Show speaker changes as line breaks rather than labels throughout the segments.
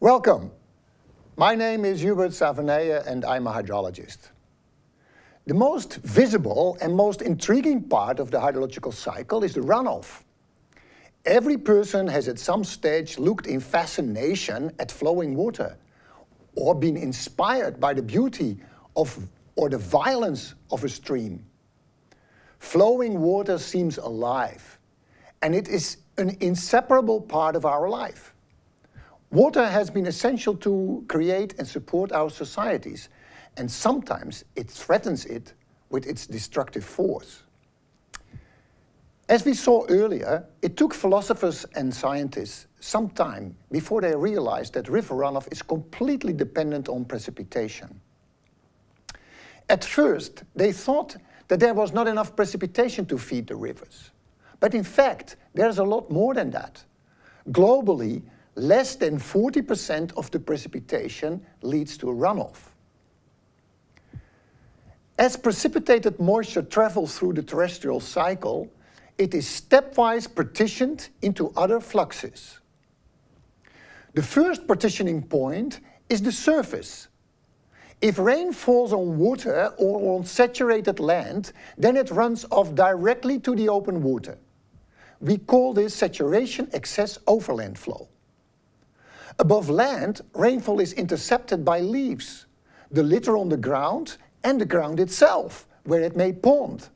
Welcome. My name is Hubert Savenije and I'm a hydrologist. The most visible and most intriguing part of the hydrological cycle is the runoff. Every person has at some stage looked in fascination at flowing water or been inspired by the beauty of or the violence of a stream. Flowing water seems alive and it is an inseparable part of our life. Water has been essential to create and support our societies and sometimes it threatens it with its destructive force. As we saw earlier, it took philosophers and scientists some time before they realized that river runoff is completely dependent on precipitation. At first, they thought that there was not enough precipitation to feed the rivers. But in fact, there's a lot more than that. Globally, less than 40% of the precipitation leads to runoff. As precipitated moisture travels through the terrestrial cycle, it is stepwise partitioned into other fluxes. The first partitioning point is the surface. If rain falls on water or on saturated land, then it runs off directly to the open water. We call this saturation excess overland flow. Above land, rainfall is intercepted by leaves, the litter on the ground and the ground itself, where it may pond.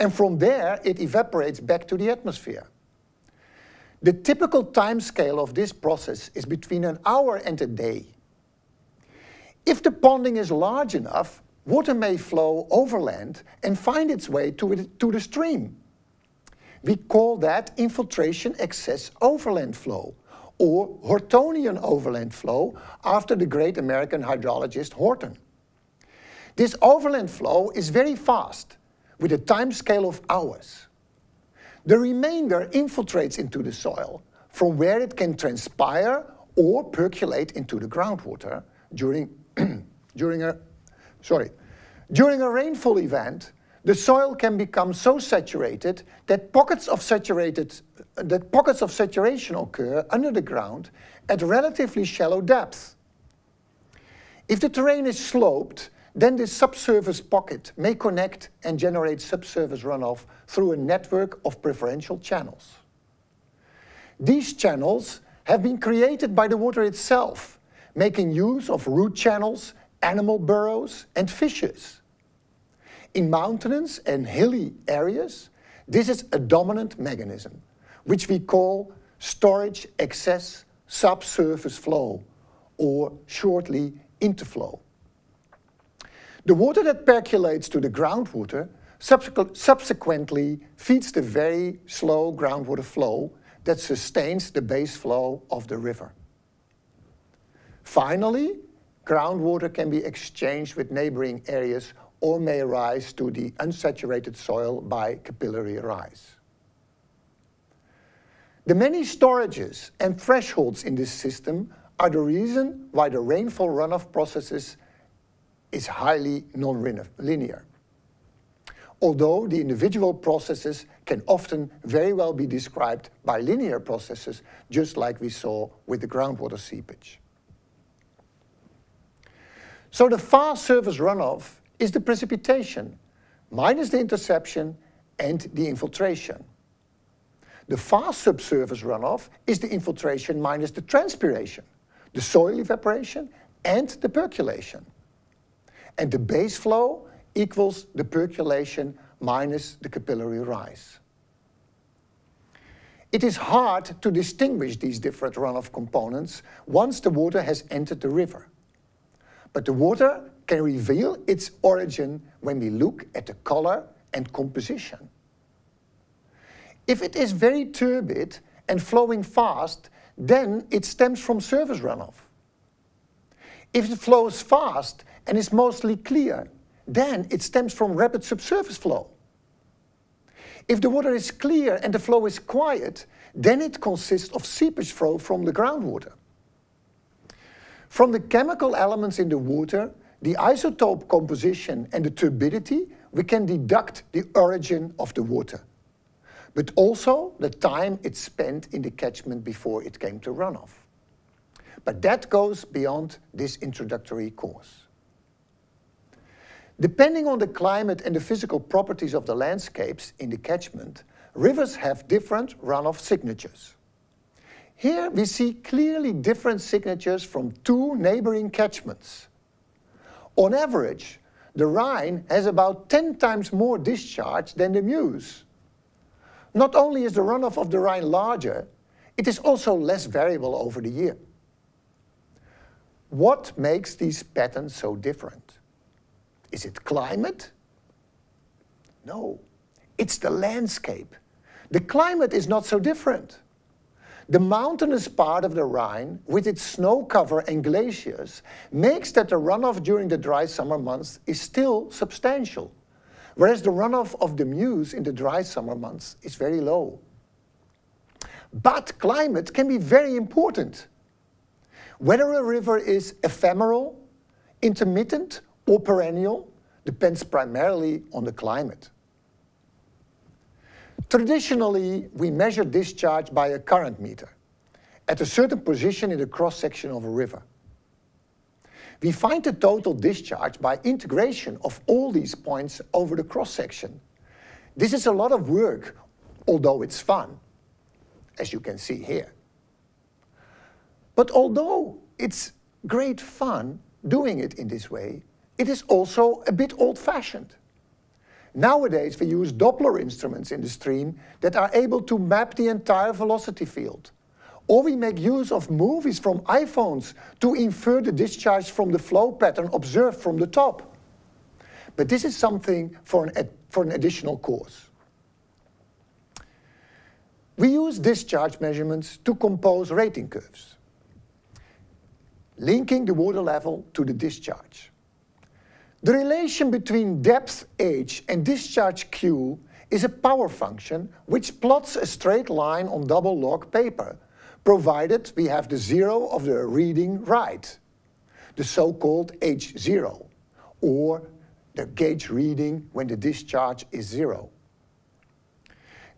And from there, it evaporates back to the atmosphere. The typical time scale of this process is between an hour and a day. If the ponding is large enough, water may flow overland and find its way to, to the stream. We call that infiltration excess overland flow, or Hortonian overland flow after the great American hydrologist Horton. This overland flow is very fast, with a time scale of hours. The remainder infiltrates into the soil, from where it can transpire or percolate into the groundwater during, during, a, sorry, during a rainfall event, the soil can become so saturated that pockets of saturated that pockets of saturation occur under the ground at relatively shallow depths. If the terrain is sloped, then this subsurface pocket may connect and generate subsurface runoff through a network of preferential channels. These channels have been created by the water itself, making use of root channels, animal burrows and fishes. In mountainous and hilly areas, this is a dominant mechanism, which we call storage excess subsurface flow, or shortly interflow. The water that percolates to the groundwater subsequently feeds the very slow groundwater flow that sustains the base flow of the river. Finally, groundwater can be exchanged with neighboring areas or may rise to the unsaturated soil by capillary rise. The many storages and thresholds in this system are the reason why the rainfall runoff processes is highly non-linear. Although the individual processes can often very well be described by linear processes, just like we saw with the groundwater seepage. So the fast surface runoff is the precipitation, minus the interception and the infiltration. The fast subsurface runoff is the infiltration minus the transpiration, the soil evaporation and the percolation. And the base flow equals the percolation minus the capillary rise. It is hard to distinguish these different runoff components once the water has entered the river. But the water can reveal its origin when we look at the color and composition. If it is very turbid and flowing fast, then it stems from surface runoff. If it flows fast and is mostly clear, then it stems from rapid subsurface flow. If the water is clear and the flow is quiet, then it consists of seepage flow from the groundwater. From the chemical elements in the water, the isotope composition and the turbidity, we can deduct the origin of the water, but also the time it spent in the catchment before it came to runoff. But that goes beyond this introductory course. Depending on the climate and the physical properties of the landscapes in the catchment, rivers have different runoff signatures. Here we see clearly different signatures from two neighboring catchments. On average, the Rhine has about 10 times more discharge than the Meuse. Not only is the runoff of the Rhine larger, it is also less variable over the year. What makes these patterns so different? Is it climate? No, it's the landscape. The climate is not so different. The mountainous part of the Rhine, with its snow cover and glaciers, makes that the runoff during the dry summer months is still substantial, whereas the runoff of the Meuse in the dry summer months is very low. But climate can be very important. Whether a river is ephemeral, intermittent or perennial depends primarily on the climate. Traditionally, we measure discharge by a current meter at a certain position in the cross-section of a river. We find the total discharge by integration of all these points over the cross-section. This is a lot of work, although it's fun, as you can see here. But although it's great fun doing it in this way, it is also a bit old-fashioned. Nowadays we use Doppler instruments in the stream that are able to map the entire velocity field. Or we make use of movies from iPhones to infer the discharge from the flow pattern observed from the top. But this is something for an, for an additional course. We use discharge measurements to compose rating curves, linking the water level to the discharge. The relation between depth h and discharge q is a power function which plots a straight line on double log paper, provided we have the zero of the reading right, the so-called h0, or the gauge reading when the discharge is zero.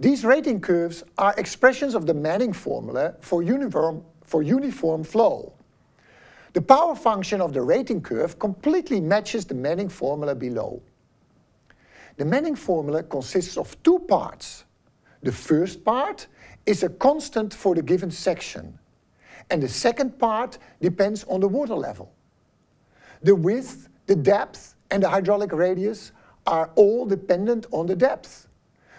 These rating curves are expressions of the Manning formula for uniform, for uniform flow. The power function of the rating curve completely matches the Manning formula below. The Manning formula consists of two parts. The first part is a constant for the given section, and the second part depends on the water level. The width, the depth, and the hydraulic radius are all dependent on the depth,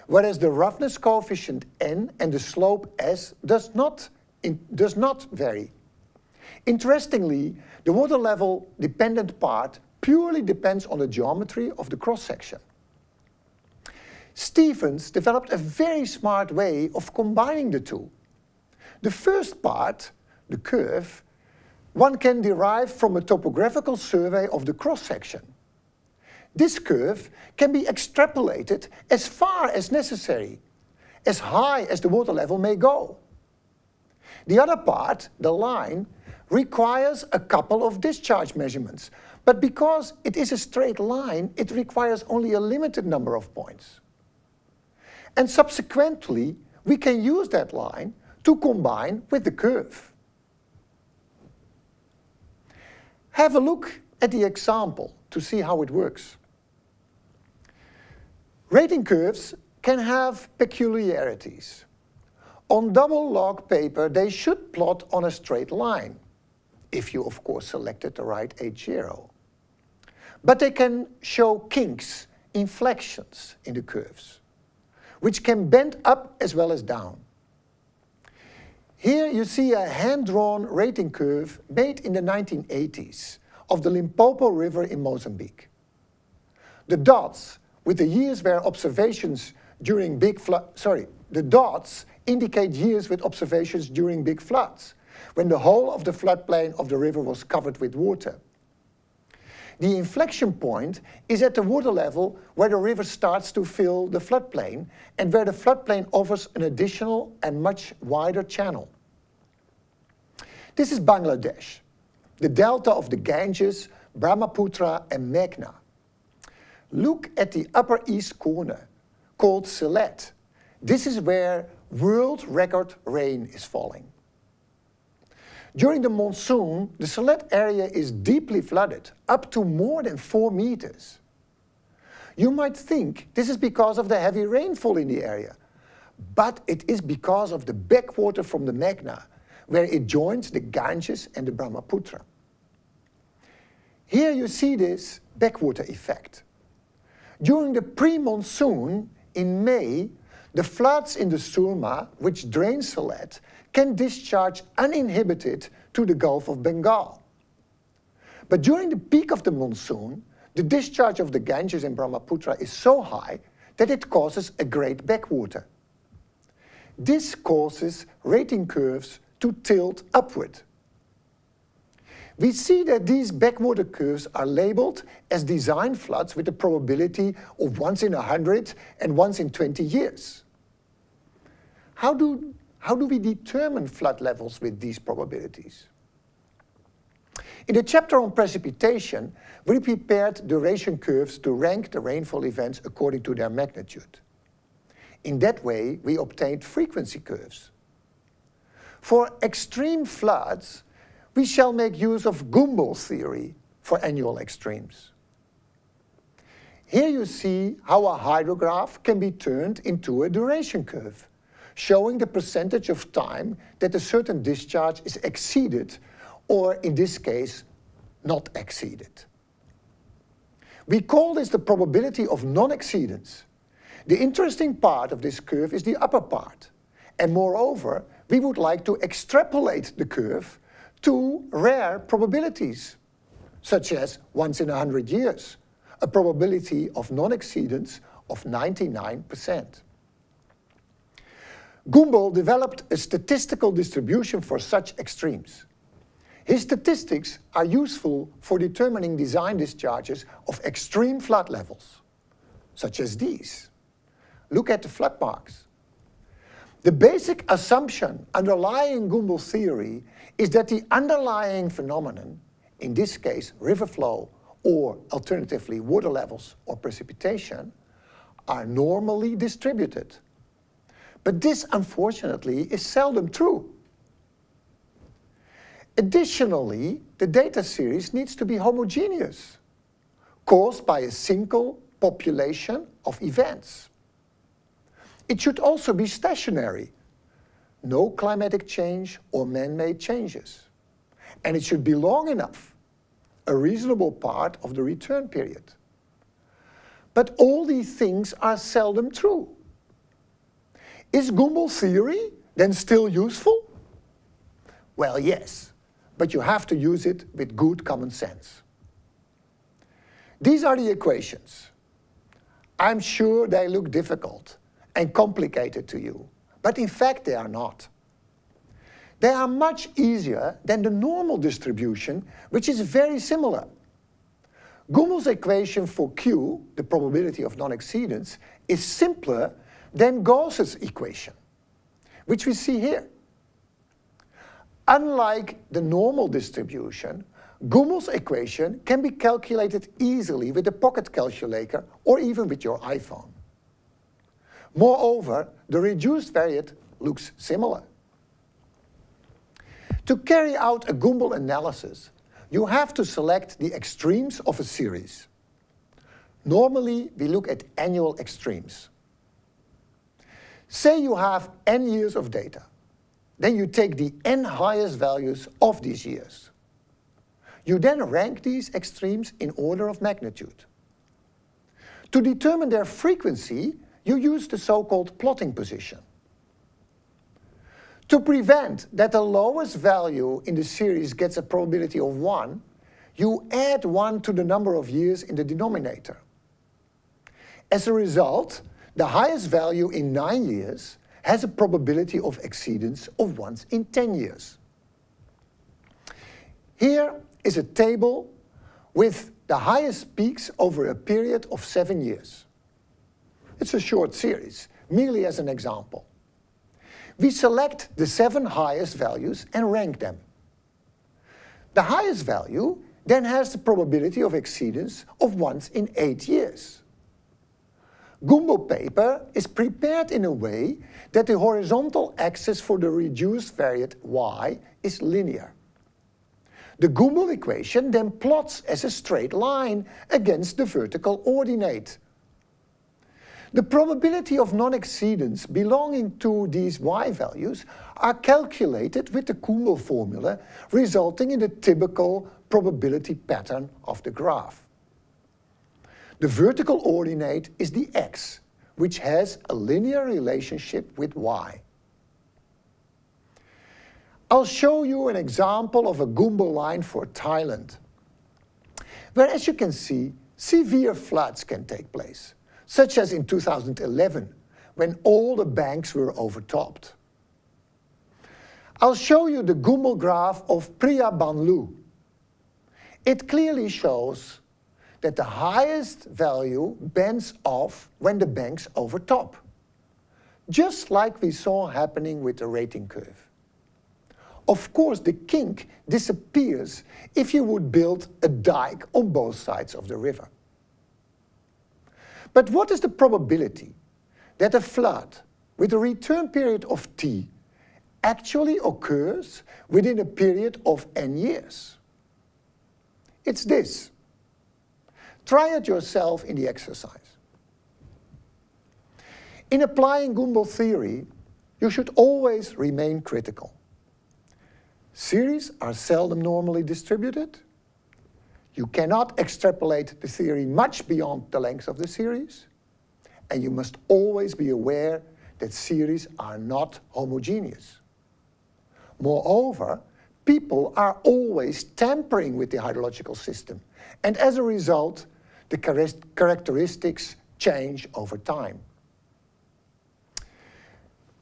whereas the roughness coefficient n and the slope s does not, in, does not vary. Interestingly, the water level dependent part purely depends on the geometry of the cross-section. Stevens developed a very smart way of combining the two. The first part, the curve, one can derive from a topographical survey of the cross-section. This curve can be extrapolated as far as necessary, as high as the water level may go. The other part, the line, requires a couple of discharge measurements. But because it is a straight line, it requires only a limited number of points. And subsequently, we can use that line to combine with the curve. Have a look at the example to see how it works. Rating curves can have peculiarities. On double log paper, they should plot on a straight line if you of course selected the right H0. But they can show kinks, inflections in the curves, which can bend up as well as down. Here you see a hand-drawn rating curve made in the 1980s of the Limpopo River in Mozambique. The dots with the years where observations during big flood, sorry, the dots indicate years with observations during big floods when the whole of the floodplain of the river was covered with water. The inflection point is at the water level where the river starts to fill the floodplain and where the floodplain offers an additional and much wider channel. This is Bangladesh, the delta of the Ganges, Brahmaputra and Meghna. Look at the upper east corner, called Sylhet. This is where world record rain is falling. During the monsoon, the Sylhet area is deeply flooded, up to more than 4 meters. You might think this is because of the heavy rainfall in the area, but it is because of the backwater from the Meghna, where it joins the Ganges and the Brahmaputra. Here you see this backwater effect. During the pre-monsoon in May, the floods in the Surma, which drain Sylhet, can discharge uninhibited to the Gulf of Bengal. But during the peak of the monsoon, the discharge of the Ganges and Brahmaputra is so high that it causes a great backwater. This causes rating curves to tilt upward. We see that these backwater curves are labeled as design floods with a probability of once in 100 and once in 20 years. How do, how do we determine flood levels with these probabilities? In the chapter on precipitation, we prepared duration curves to rank the rainfall events according to their magnitude. In that way, we obtained frequency curves. For extreme floods, we shall make use of Gumbel's theory for annual extremes. Here you see how a hydrograph can be turned into a duration curve, showing the percentage of time that a certain discharge is exceeded, or in this case, not exceeded. We call this the probability of non-exceedance. The interesting part of this curve is the upper part, and moreover, we would like to extrapolate the curve to rare probabilities, such as once in a hundred years, a probability of non-exceedance of 99%. Gumbel developed a statistical distribution for such extremes. His statistics are useful for determining design discharges of extreme flood levels, such as these. Look at the flood marks. The basic assumption underlying Gumbel's theory is that the underlying phenomenon, in this case river flow or alternatively water levels or precipitation, are normally distributed. But this unfortunately is seldom true. Additionally, the data series needs to be homogeneous, caused by a single population of events. It should also be stationary. No climatic change or man-made changes. And it should be long enough, a reasonable part of the return period. But all these things are seldom true. Is Gumbel's theory then still useful? Well, yes, but you have to use it with good common sense. These are the equations. I'm sure they look difficult, and complicated to you, but in fact they are not. They are much easier than the normal distribution, which is very similar. Gumbel's equation for Q, the probability of non-exceedance, is simpler than Gauss's equation, which we see here. Unlike the normal distribution, Gumbel's equation can be calculated easily with a pocket calculator or even with your iPhone. Moreover, the reduced variate looks similar. To carry out a Gumbel analysis, you have to select the extremes of a series. Normally, we look at annual extremes. Say you have n years of data. Then you take the n highest values of these years. You then rank these extremes in order of magnitude. To determine their frequency, you use the so-called plotting position. To prevent that the lowest value in the series gets a probability of 1, you add 1 to the number of years in the denominator. As a result, the highest value in 9 years has a probability of exceedance of once in 10 years. Here is a table with the highest peaks over a period of 7 years. It's a short series, merely as an example. We select the seven highest values and rank them. The highest value then has the probability of exceedance of once in eight years. Gumbel paper is prepared in a way that the horizontal axis for the reduced variate y is linear, The Gumbel equation then plots as a straight line against the vertical ordinate. The probability of non-exceedance belonging to these y values are calculated with the Gumbel formula, resulting in the typical probability pattern of the graph. The vertical ordinate is the x, which has a linear relationship with y. I'll show you an example of a Gumbel line for Thailand, where as you can see, severe floods can take place, such as in 2011, when all the banks were overtopped. I'll show you the Gumbel graph of Priya Banlu. It clearly shows that the highest value bends off when the banks overtop, just like we saw happening with the rating curve. Of course, the kink disappears if you would build a dike on both sides of the river. But what is the probability that a flood with a return period of t actually occurs within a period of n years? It's this. Try it yourself in the exercise. In applying Gumbel theory, you should always remain critical. Series are seldom normally distributed. You cannot extrapolate the theory much beyond the length of the series. And you must always be aware that series are not homogeneous. Moreover, people are always tampering with the hydrological system. And as a result, the characteristics change over time.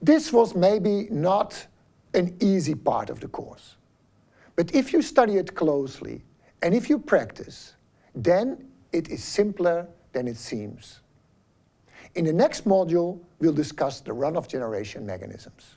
This was maybe not an easy part of the course. But if you study it closely and if you practice, then it is simpler than it seems. In the next module, we'll discuss the runoff generation mechanisms.